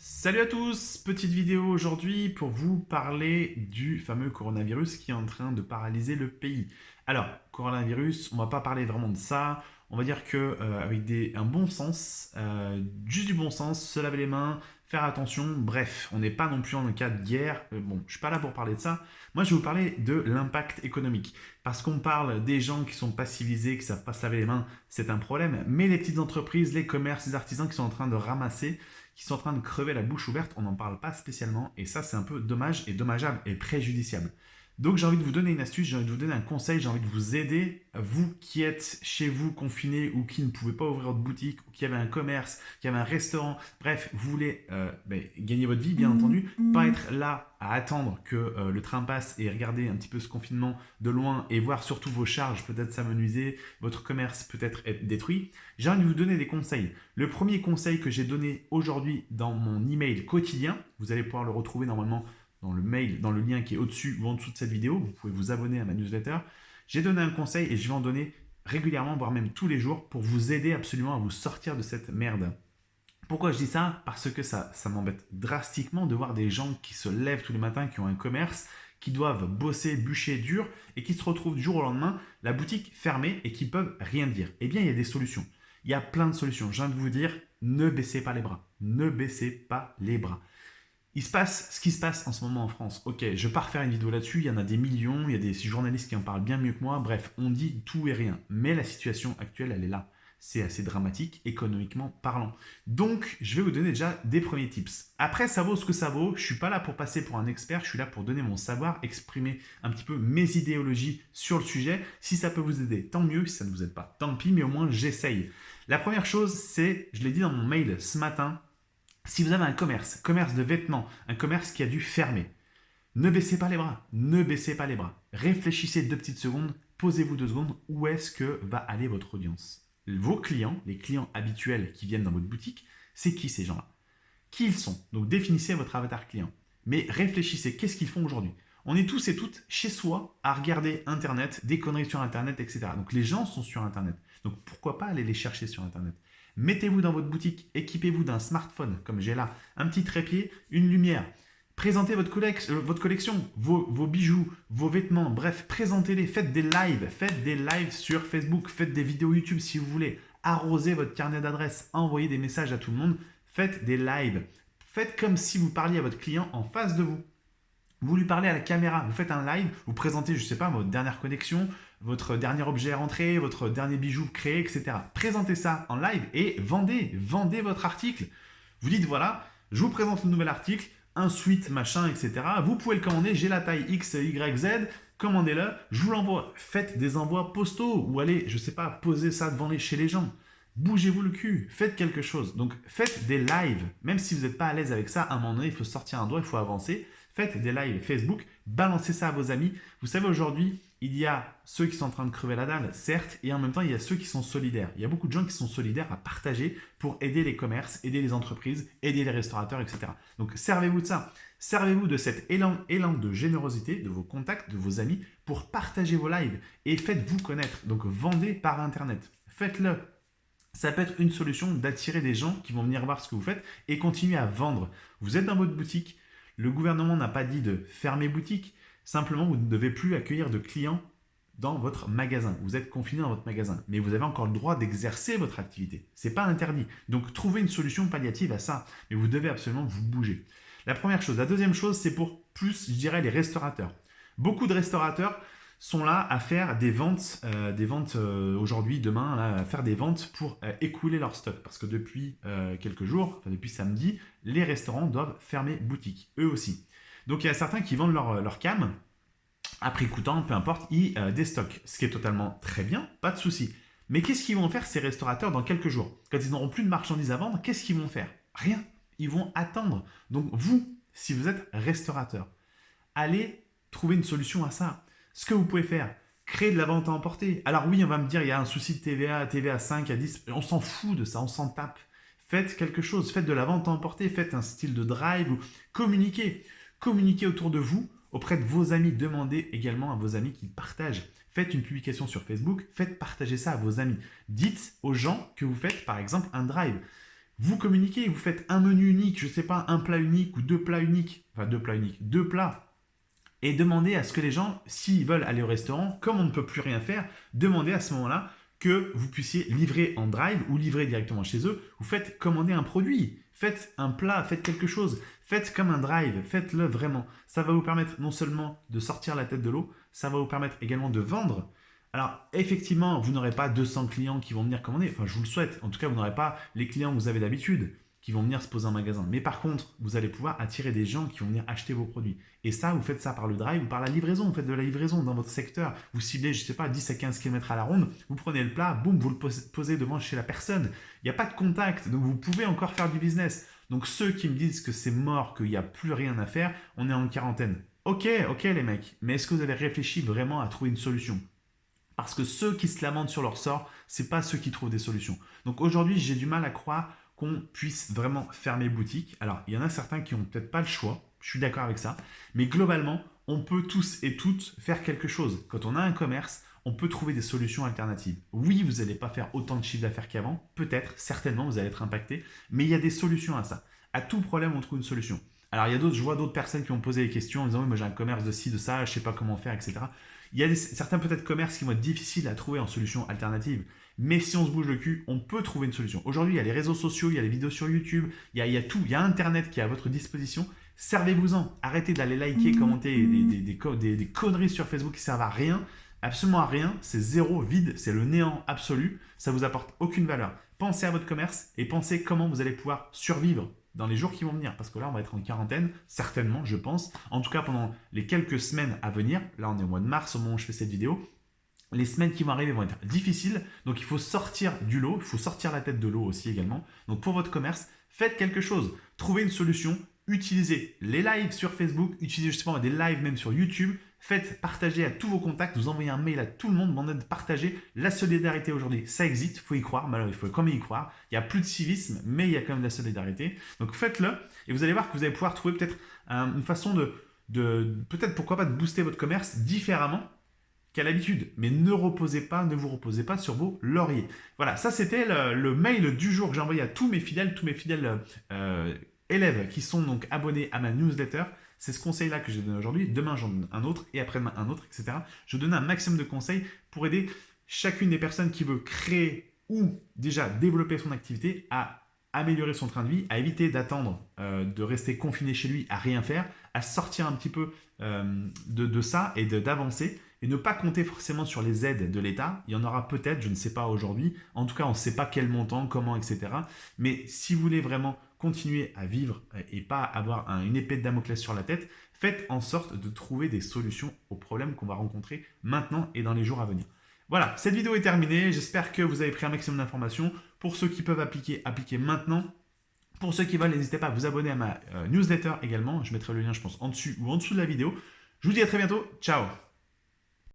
Salut à tous, petite vidéo aujourd'hui pour vous parler du fameux coronavirus qui est en train de paralyser le pays. Alors, coronavirus, on va pas parler vraiment de ça, on va dire que euh, avec un bon sens, euh, juste du bon sens, se laver les mains, faire attention, bref, on n'est pas non plus en cas de guerre, euh, bon, je suis pas là pour parler de ça, moi je vais vous parler de l'impact économique, parce qu'on parle des gens qui sont pas civilisés, qui savent pas se laver les mains, c'est un problème, mais les petites entreprises, les commerces, les artisans qui sont en train de ramasser, qui sont en train de crever la bouche ouverte, on n'en parle pas spécialement, et ça c'est un peu dommage et dommageable et préjudiciable. Donc j'ai envie de vous donner une astuce, j'ai envie de vous donner un conseil, j'ai envie de vous aider, vous qui êtes chez vous confinés ou qui ne pouvez pas ouvrir votre boutique, ou qui avez un commerce, qui avez un restaurant, bref, vous voulez euh, ben, gagner votre vie bien entendu, pas être là à attendre que euh, le train passe et regarder un petit peu ce confinement de loin et voir surtout vos charges peut-être s'amenuiser, votre commerce peut-être être détruit. J'ai envie de vous donner des conseils. Le premier conseil que j'ai donné aujourd'hui dans mon email quotidien, vous allez pouvoir le retrouver normalement dans le mail, dans le lien qui est au-dessus ou en dessous de cette vidéo. Vous pouvez vous abonner à ma newsletter. J'ai donné un conseil et je vais en donner régulièrement, voire même tous les jours, pour vous aider absolument à vous sortir de cette merde. Pourquoi je dis ça? Parce que ça, ça m'embête drastiquement de voir des gens qui se lèvent tous les matins, qui ont un commerce, qui doivent bosser, bûcher dur, et qui se retrouvent du jour au lendemain, la boutique fermée, et qui peuvent rien dire. Eh bien, il y a des solutions. Il y a plein de solutions. Je viens de vous dire, ne baissez pas les bras. Ne baissez pas les bras. Il se passe ce qui se passe en ce moment en France. Ok, je vais pas refaire une vidéo là-dessus, il y en a des millions, il y a des journalistes qui en parlent bien mieux que moi. Bref, on dit tout et rien. Mais la situation actuelle, elle est là. C'est assez dramatique, économiquement parlant. Donc, je vais vous donner déjà des premiers tips. Après, ça vaut ce que ça vaut. Je suis pas là pour passer pour un expert, je suis là pour donner mon savoir, exprimer un petit peu mes idéologies sur le sujet. Si ça peut vous aider, tant mieux. Si ça ne vous aide pas, tant pis, mais au moins j'essaye. La première chose, c'est, je l'ai dit dans mon mail ce matin, si vous avez un commerce, commerce de vêtements, un commerce qui a dû fermer, ne baissez pas les bras, ne baissez pas les bras. Réfléchissez deux petites secondes, posez-vous deux secondes, où est-ce que va aller votre audience? Vos clients, les clients habituels qui viennent dans votre boutique, c'est qui ces gens-là? Qui ils sont? Donc définissez votre avatar client. Mais réfléchissez, qu'est-ce qu'ils font aujourd'hui? On est tous et toutes chez soi à regarder Internet, des conneries sur Internet, etc. Donc les gens sont sur Internet. Donc pourquoi pas aller les chercher sur Internet? Mettez-vous dans votre boutique, équipez-vous d'un smartphone, comme j'ai là, un petit trépied, une lumière. Présentez votre, euh, votre collection, vos, vos, bijoux, vos vêtements, bref, présentez-les, faites des lives, faites des lives sur Facebook, faites des vidéos YouTube si vous voulez, arrosez votre carnet d'adresses, envoyez des messages à tout le monde, faites des lives. Faites comme si vous parliez à votre client en face de vous. Vous lui parlez à la caméra, vous faites un live, vous présentez, je sais pas, votre dernière connexion, votre dernier objet rentré, votre dernier bijou créé, etc. Présentez ça en live et vendez, vendez votre article. Vous dites, voilà, je vous présente le nouvel article, un suite, machin, etc. Vous pouvez le commander, j'ai la taille X, Y, Z, commandez-le, je vous l'envoie. Faites des envois postaux ou allez, je ne sais pas, posez ça devant les, chez les gens. Bougez-vous le cul, faites quelque chose. Donc faites des lives, même si vous n'êtes pas à l'aise avec ça, à un moment donné, il faut sortir un doigt, il faut avancer. Faites des lives Facebook, balancez ça à vos amis. Vous savez, aujourd'hui, il y a ceux qui sont en train de crever la dalle, certes, et en même temps, il y a ceux qui sont solidaires. Il y a beaucoup de gens qui sont solidaires à partager pour aider les commerces, aider les entreprises, aider les restaurateurs, etc. Donc, servez-vous de ça. Servez-vous de cet élan, élan de générosité, de vos contacts, de vos amis, pour partager vos lives et faites-vous connaître. Donc, vendez par Internet. Faites-le. Ça peut être une solution d'attirer des gens qui vont venir voir ce que vous faites et continuer à vendre. Vous êtes dans votre boutique, le gouvernement n'a pas dit de fermer boutique, simplement vous ne devez plus accueillir de clients dans votre magasin. Vous êtes confiné dans votre magasin, mais vous avez encore le droit d'exercer votre activité. Ce n'est pas interdit. Donc, trouvez une solution palliative à ça, mais vous devez absolument vous bouger. La première chose. La deuxième chose, c'est pour plus, je dirais, les restaurateurs. Beaucoup de restaurateurs sont là à faire des ventes, euh, des ventes euh, aujourd'hui, demain, à faire des ventes pour euh, écouler leur stock. Parce que depuis quelques jours, depuis samedi, les restaurants doivent fermer boutique, eux aussi. Donc il y a certains qui vendent leur, leur cam à prix coûtant, peu importe, ils déstockent, ce qui est totalement très bien, pas de souci. Mais qu'est-ce qu'ils vont faire ces restaurateurs dans quelques jours? Quand ils n'auront plus de marchandises à vendre, qu'est-ce qu'ils vont faire? Rien. Ils vont attendre. Donc vous, si vous êtes restaurateur, allez trouver une solution à ça. Ce que vous pouvez faire, créer de la vente à emporter. Alors oui, on va me dire, il y a un souci de TVA, TVA 5 à 10, on s'en fout de ça, on s'en tape. Faites quelque chose, faites de la vente à emporter, faites un style de drive communiquez. Communiquez autour de vous, auprès de vos amis. Demandez également à vos amis qu'ils partagent. Faites une publication sur Facebook, faites partager ça à vos amis. Dites aux gens que vous faites par exemple un drive. vous communiquez, vous faites un menu unique, je ne sais pas, un plat unique ou deux plats uniques, enfin deux plats uniques, deux plats, et demandez à ce que les gens, s'ils veulent aller au restaurant, comme on ne peut plus rien faire, demandez à ce moment-là que vous puissiez livrer en drive ou livrer directement chez eux. Vous faites commander un produit, faites un plat, faites quelque chose, faites comme un drive, faites-le vraiment. Ça va vous permettre non seulement de sortir la tête de l'eau, ça va vous permettre également de vendre. Alors, effectivement, vous n'aurez pas 200 clients qui vont venir commander. Enfin, je vous le souhaite. En tout cas, vous n'aurez pas les clients que vous avez d'habitude qui vont venir se poser en magasin. Mais par contre, vous allez pouvoir attirer des gens qui vont venir acheter vos produits. Et ça, vous faites ça par le drive ou par la livraison. Vous faites de la livraison dans votre secteur. Vous ciblez, je sais pas, 10 à 15 km à la ronde. Vous prenez le plat, boum, vous le posez devant chez la personne. Il n'y a pas de contact, donc vous pouvez encore faire du business. Donc ceux qui me disent que c'est mort, qu'il n'y a plus rien à faire, on est en quarantaine. Ok, ok les mecs, mais est-ce que vous avez réfléchi vraiment à trouver une solution? Parce que ceux qui se lamentent sur leur sort, ce n'est pas ceux qui trouvent des solutions. Donc aujourd'hui, j'ai du mal à croire qu'on puisse vraiment fermer boutique. Alors, il y en a certains qui n'ont peut-être pas le choix, je suis d'accord avec ça, mais globalement, on peut tous et toutes faire quelque chose. Quand on a un commerce, on peut trouver des solutions alternatives. Oui, vous n'allez pas faire autant de chiffre d'affaires qu'avant, peut-être, certainement, vous allez être impacté, mais il y a des solutions à ça. À tout problème, on trouve une solution. Alors, il y a d'autres, je vois d'autres personnes qui vont poser des questions en disant, oui, moi j'ai un commerce de ci, de ça, je ne sais pas comment faire, etc. Il y a certains peut-être commerces qui vont être difficiles à trouver en solution alternative. Mais si on se bouge le cul, on peut trouver une solution. Aujourd'hui, il y a les réseaux sociaux, il y a les vidéos sur YouTube, il y a, tout, il y a Internet qui est à votre disposition. Servez-vous-en. Arrêtez d'aller liker, commenter des, des, conneries sur Facebook qui servent à rien. Absolument à rien. C'est zéro, vide. C'est le néant absolu. Ça vous apporte aucune valeur. Pensez à votre commerce et pensez comment vous allez pouvoir survivre dans les jours qui vont venir. Parce que là, on va être en quarantaine, certainement, je pense. En tout cas, pendant les quelques semaines à venir. Là, on est au mois de mars au moment où je fais cette vidéo les semaines qui vont arriver vont être difficiles. Donc, il faut sortir du lot. Il faut sortir la tête de l'eau aussi également. Donc, pour votre commerce, faites quelque chose. Trouvez une solution. Utilisez les lives sur Facebook. Utilisez justement des lives même sur YouTube. Faites partager à tous vos contacts. Vous envoyez un mail à tout le monde. Demandez de partager. La solidarité aujourd'hui, ça existe. Il faut y croire. Mais il faut quand même y croire. Il n'y a plus de civisme, mais il y a quand même de la solidarité. Donc, faites-le. Et vous allez voir que vous allez pouvoir trouver peut-être une façon de, peut-être pourquoi pas de booster votre commerce différemment qu'à l'habitude. Mais ne reposez pas, ne vous reposez pas sur vos lauriers. Voilà, ça c'était le, mail du jour que j'ai envoyé à tous mes fidèles, tous mes fidèles euh, élèves qui sont donc abonnés à ma newsletter. C'est ce conseil-là que j'ai donné aujourd'hui. Demain, j'en donne un autre et après-demain, un autre, etc. Je donne un maximum de conseils pour aider chacune des personnes qui veut créer ou déjà développer son activité à améliorer son train de vie, à éviter d'attendre, euh, de rester confiné chez lui, à rien faire, à sortir un petit peu euh, de, de, ça et d'avancer et ne pas compter forcément sur les aides de l'État. Il y en aura peut-être, je ne sais pas aujourd'hui. En tout cas, on ne sait pas quel montant, comment, etc. Mais si vous voulez vraiment continuer à vivre et pas avoir une épée de Damoclès sur la tête, faites en sorte de trouver des solutions aux problèmes qu'on va rencontrer maintenant et dans les jours à venir. Voilà, cette vidéo est terminée. J'espère que vous avez pris un maximum d'informations. Pour ceux qui peuvent appliquer, appliquez maintenant. Pour ceux qui veulent, n'hésitez pas à vous abonner à ma euh, newsletter également. Je mettrai le lien, je pense, en dessus ou en dessous de la vidéo. Je vous dis à très bientôt. Ciao